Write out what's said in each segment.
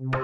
Gara-gara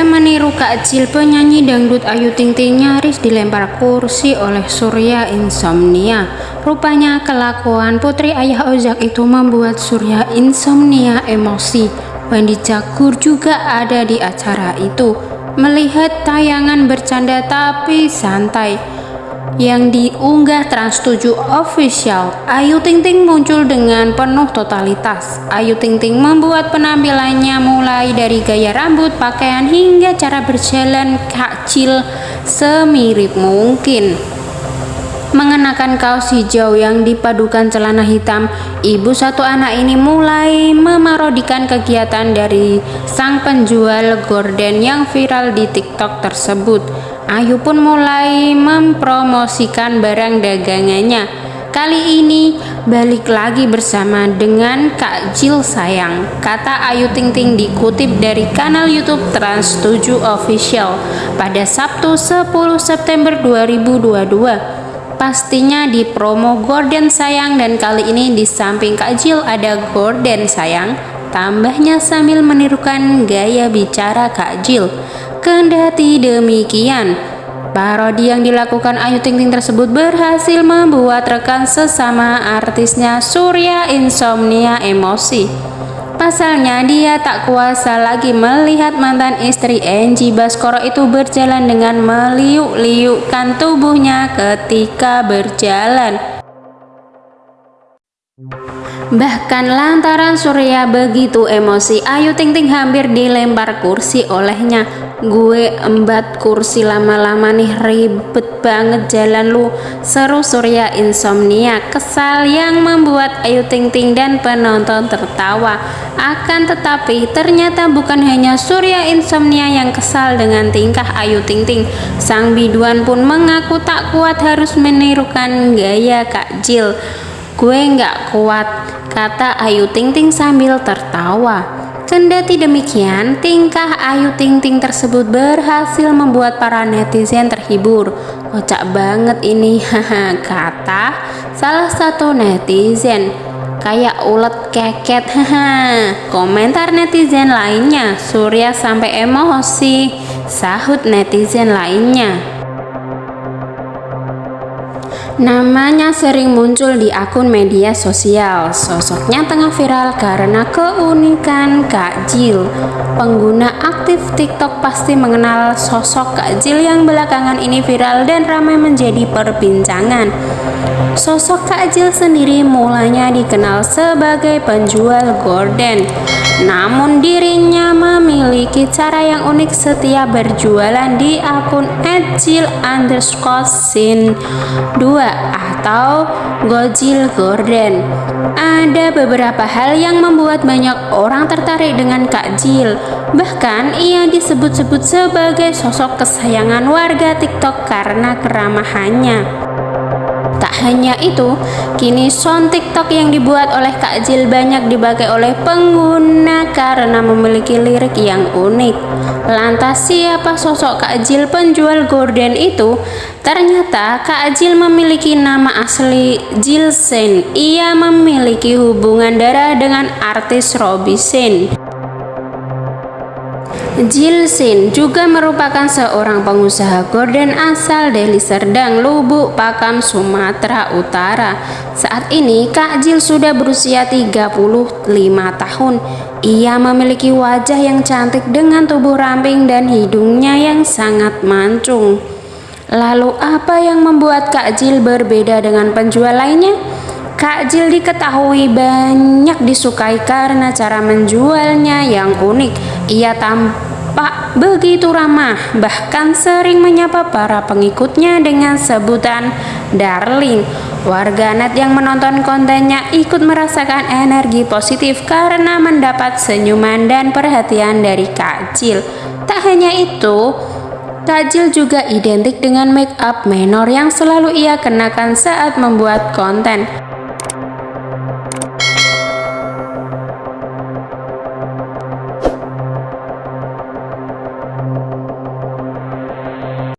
meniru Kak Jil penyanyi dangdut Ayu Ting Ting nyaris dilempar kursi oleh Surya Insomnia. Rupanya kelakuan putri ayah Ojak itu membuat Surya Insomnia emosi. Wandi Jagur juga ada di acara itu. Melihat tayangan bercanda tapi santai yang diunggah Trans 7 Official, Ayu Ting Ting muncul dengan penuh totalitas. Ayu Ting Ting membuat penampilannya mulai dari gaya rambut, pakaian hingga cara berjalan kecil semirip mungkin. Mengenakan kaos hijau yang dipadukan celana hitam, ibu satu anak ini mulai memarodikan kegiatan dari sang penjual gorden yang viral di TikTok tersebut. Ayu pun mulai mempromosikan barang dagangannya. Kali ini balik lagi bersama dengan Kak Jil sayang. Kata Ayu Ting Ting dikutip dari kanal YouTube Trans 7 Official pada Sabtu 10 September 2022. Pastinya di promo Gorden sayang dan kali ini di samping Kak Jil ada Gorden sayang. Tambahnya sambil menirukan gaya bicara Kak Jil. Kendati demikian, parodi yang dilakukan Ayu Ting Ting tersebut berhasil membuat rekan sesama artisnya Surya Insomnia emosi. Pasalnya dia tak kuasa lagi melihat mantan istri Angie Baskoro itu berjalan dengan meliuk-liukkan tubuhnya ketika berjalan. Bahkan lantaran Surya begitu emosi, Ayu Ting Ting hampir dilempar kursi olehnya. Gue embat kursi lama-lama nih ribet banget jalan lu. Seru Surya insomnia, kesal yang membuat Ayu Ting Ting dan penonton tertawa. Akan tetapi ternyata bukan hanya Surya insomnia yang kesal dengan tingkah Ayu Ting Ting. Sang biduan pun mengaku tak kuat harus menirukan gaya Kak Jil. Gue nggak kuat, kata Ayu Ting Ting sambil tertawa. Kendati demikian, tingkah Ayu Ting Ting tersebut berhasil membuat para netizen terhibur. Kocak banget ini, haha, kata salah satu netizen. Kayak ulet keket, haha. Komentar netizen lainnya, Surya sampai emosi, sahut netizen lainnya. Namanya sering muncul di akun media sosial. Sosoknya tengah viral karena keunikan Kak Jil. Pengguna aktif TikTok pasti mengenal sosok Kak Jil yang belakangan ini viral dan ramai menjadi perbincangan. Sosok Kak Jil sendiri mulanya dikenal sebagai penjual gorden. Namun dirinya memiliki cara yang unik setiap berjualan di akun @jil underscore sin 2 atau Gojil Gordon. Ada beberapa hal yang membuat banyak orang tertarik dengan Kak Jil. Bahkan ia disebut-sebut sebagai sosok kesayangan warga TikTok karena keramahannya. Tak hanya itu, kini sound TikTok yang dibuat oleh Kak Jil banyak dipakai oleh pengguna karena memiliki lirik yang unik. Lantas siapa sosok Kak Jil penjual gorden itu? Ternyata Kak Jil memiliki nama asli Jilsen. Ia memiliki hubungan darah dengan artis Robby Sen. Jilsin juga merupakan seorang pengusaha gorden asal Deli Serdang, Lubuk Pakam, Sumatera Utara. Saat ini Kak Jil sudah berusia 35 tahun. Ia memiliki wajah yang cantik dengan tubuh ramping dan hidungnya yang sangat mancung. Lalu apa yang membuat Kak Jil berbeda dengan penjual lainnya? Kak Jil diketahui banyak disukai karena cara menjualnya yang unik. Ia tampak Pak begitu ramah, bahkan sering menyapa para pengikutnya dengan sebutan darling. Warganet yang menonton kontennya ikut merasakan energi positif karena mendapat senyuman dan perhatian dari Kak. Tak hanya itu, Kak Jil juga identik dengan make up menor yang selalu ia kenakan saat membuat konten.